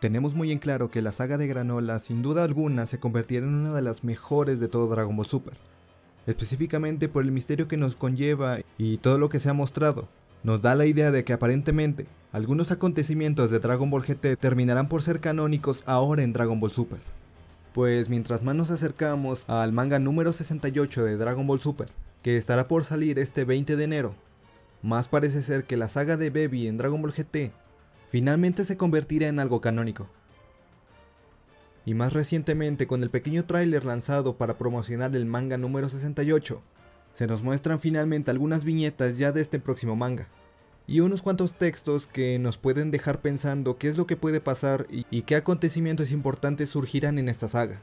Tenemos muy en claro que la saga de Granola sin duda alguna se convertirá en una de las mejores de todo Dragon Ball Super, específicamente por el misterio que nos conlleva y todo lo que se ha mostrado. Nos da la idea de que aparentemente algunos acontecimientos de Dragon Ball GT terminarán por ser canónicos ahora en Dragon Ball Super. Pues mientras más nos acercamos al manga número 68 de Dragon Ball Super, que estará por salir este 20 de enero, más parece ser que la saga de Baby en Dragon Ball GT finalmente se convertirá en algo canónico. Y más recientemente con el pequeño tráiler lanzado para promocionar el manga número 68, se nos muestran finalmente algunas viñetas ya de este próximo manga, y unos cuantos textos que nos pueden dejar pensando qué es lo que puede pasar y, y qué acontecimientos importantes surgirán en esta saga.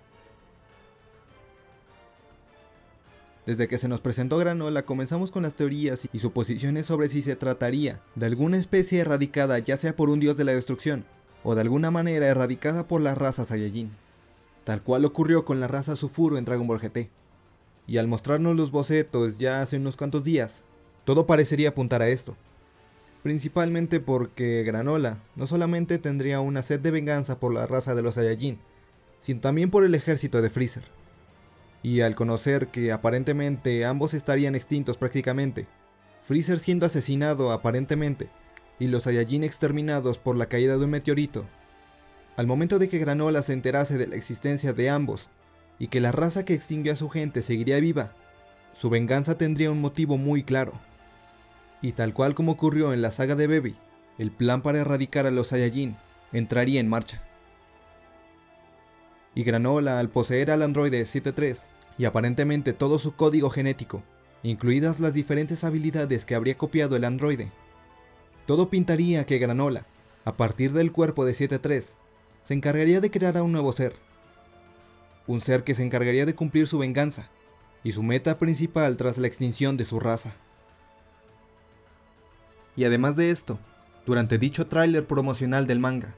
Desde que se nos presentó Granola comenzamos con las teorías y suposiciones sobre si se trataría de alguna especie erradicada ya sea por un dios de la destrucción, o de alguna manera erradicada por la raza Saiyajin, tal cual ocurrió con la raza Sufuro en Dragon Ball GT. Y al mostrarnos los bocetos ya hace unos cuantos días, todo parecería apuntar a esto. Principalmente porque Granola no solamente tendría una sed de venganza por la raza de los Saiyajin, sino también por el ejército de Freezer y al conocer que aparentemente ambos estarían extintos prácticamente, Freezer siendo asesinado aparentemente, y los Saiyajin exterminados por la caída de un meteorito, al momento de que Granola se enterase de la existencia de ambos, y que la raza que extinguió a su gente seguiría viva, su venganza tendría un motivo muy claro. Y tal cual como ocurrió en la saga de Baby, el plan para erradicar a los Saiyajin entraría en marcha. Y Granola, al poseer al androide 73 y aparentemente todo su código genético, incluidas las diferentes habilidades que habría copiado el androide, todo pintaría que Granola, a partir del cuerpo de 73, se encargaría de crear a un nuevo ser. Un ser que se encargaría de cumplir su venganza y su meta principal tras la extinción de su raza. Y además de esto, durante dicho tráiler promocional del manga,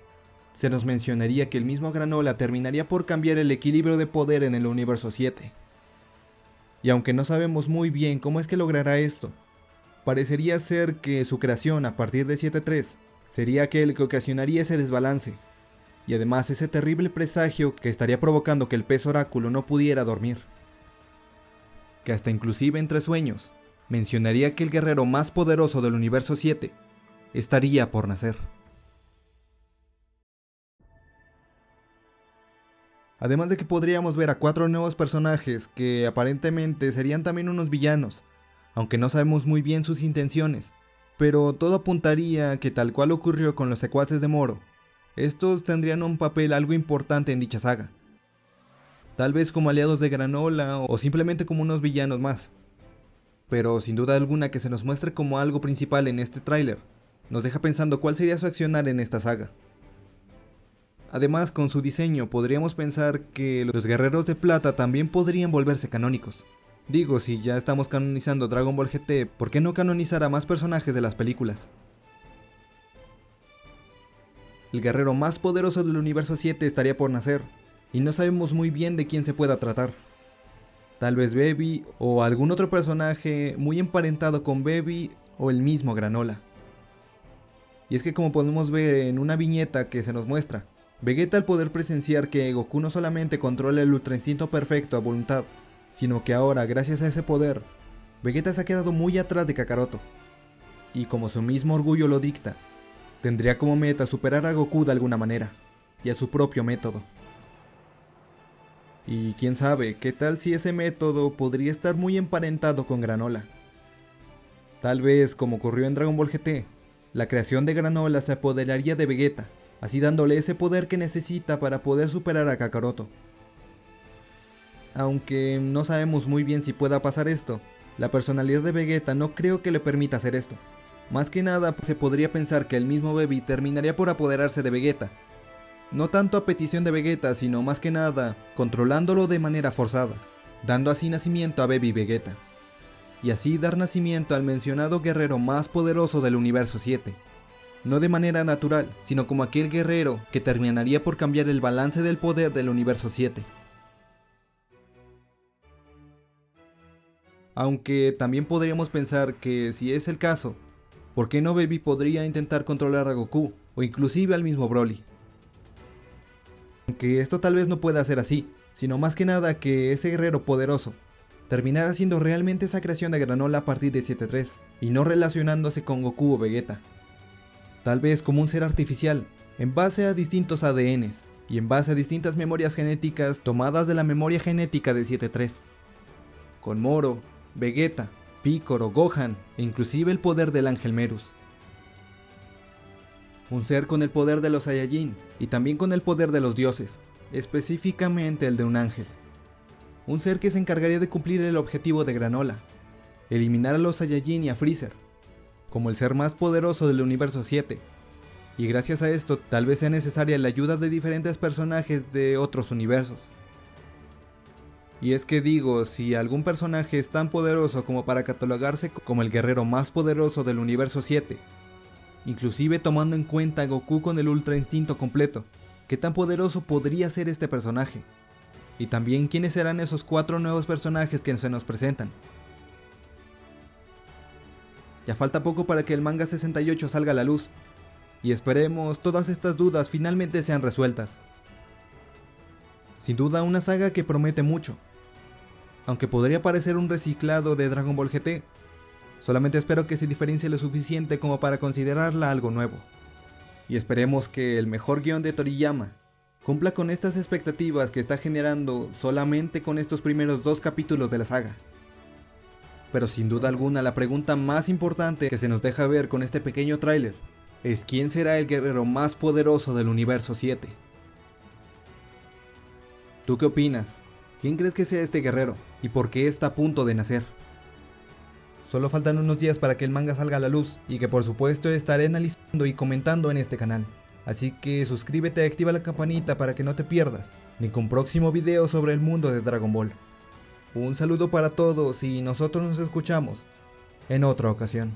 se nos mencionaría que el mismo Granola terminaría por cambiar el equilibrio de poder en el universo 7. Y aunque no sabemos muy bien cómo es que logrará esto, parecería ser que su creación a partir de 7.3 sería aquel que ocasionaría ese desbalance, y además ese terrible presagio que estaría provocando que el pez oráculo no pudiera dormir. Que hasta inclusive entre sueños, mencionaría que el guerrero más poderoso del universo 7 estaría por nacer. Además de que podríamos ver a cuatro nuevos personajes que aparentemente serían también unos villanos, aunque no sabemos muy bien sus intenciones, pero todo apuntaría que tal cual ocurrió con los secuaces de Moro, estos tendrían un papel algo importante en dicha saga. Tal vez como aliados de Granola o simplemente como unos villanos más. Pero sin duda alguna que se nos muestre como algo principal en este tráiler, nos deja pensando cuál sería su accionar en esta saga. Además, con su diseño podríamos pensar que los guerreros de plata también podrían volverse canónicos. Digo, si ya estamos canonizando Dragon Ball GT, ¿por qué no canonizar a más personajes de las películas? El guerrero más poderoso del universo 7 estaría por nacer, y no sabemos muy bien de quién se pueda tratar. Tal vez Baby o algún otro personaje muy emparentado con Baby o el mismo Granola. Y es que como podemos ver en una viñeta que se nos muestra, Vegeta al poder presenciar que Goku no solamente controla el Ultra Instinto perfecto a voluntad, sino que ahora, gracias a ese poder, Vegeta se ha quedado muy atrás de Kakaroto. Y como su mismo orgullo lo dicta, tendría como meta superar a Goku de alguna manera, y a su propio método. Y quién sabe, qué tal si ese método podría estar muy emparentado con Granola. Tal vez, como ocurrió en Dragon Ball GT, la creación de Granola se apoderaría de Vegeta así dándole ese poder que necesita para poder superar a Kakaroto. Aunque no sabemos muy bien si pueda pasar esto, la personalidad de Vegeta no creo que le permita hacer esto. Más que nada se podría pensar que el mismo Baby terminaría por apoderarse de Vegeta. No tanto a petición de Vegeta, sino más que nada controlándolo de manera forzada, dando así nacimiento a Baby Vegeta. Y así dar nacimiento al mencionado guerrero más poderoso del universo 7 no de manera natural, sino como aquel guerrero que terminaría por cambiar el balance del poder del universo 7. Aunque también podríamos pensar que si es el caso, ¿por qué no Baby podría intentar controlar a Goku o inclusive al mismo Broly? Aunque esto tal vez no pueda ser así, sino más que nada que ese guerrero poderoso terminara siendo realmente esa creación de Granola a partir de 7-3 y no relacionándose con Goku o Vegeta. Tal vez como un ser artificial, en base a distintos ADNs y en base a distintas memorias genéticas tomadas de la memoria genética de 7-3. Con Moro, Vegeta, Piccolo, Gohan e inclusive el poder del Ángel Merus. Un ser con el poder de los Saiyajin y también con el poder de los dioses, específicamente el de un ángel. Un ser que se encargaría de cumplir el objetivo de Granola, eliminar a los Saiyajin y a Freezer, como el ser más poderoso del universo 7. Y gracias a esto tal vez sea necesaria la ayuda de diferentes personajes de otros universos. Y es que digo, si algún personaje es tan poderoso como para catalogarse como el guerrero más poderoso del universo 7, inclusive tomando en cuenta a Goku con el Ultra Instinto completo. ¿Qué tan poderoso podría ser este personaje? Y también quiénes serán esos cuatro nuevos personajes que se nos presentan. Ya falta poco para que el manga 68 salga a la luz, y esperemos todas estas dudas finalmente sean resueltas. Sin duda una saga que promete mucho, aunque podría parecer un reciclado de Dragon Ball GT, Solamente espero que se diferencie lo suficiente como para considerarla algo nuevo. Y esperemos que el mejor guion de Toriyama cumpla con estas expectativas que está generando solamente con estos primeros dos capítulos de la saga. Pero sin duda alguna la pregunta más importante que se nos deja ver con este pequeño tráiler es quién será el guerrero más poderoso del universo 7. ¿Tú qué opinas? ¿Quién crees que sea este guerrero? ¿Y por qué está a punto de nacer? Solo faltan unos días para que el manga salga a la luz y que por supuesto estaré analizando y comentando en este canal. Así que suscríbete y activa la campanita para que no te pierdas ningún próximo video sobre el mundo de Dragon Ball. Un saludo para todos y nosotros nos escuchamos en otra ocasión.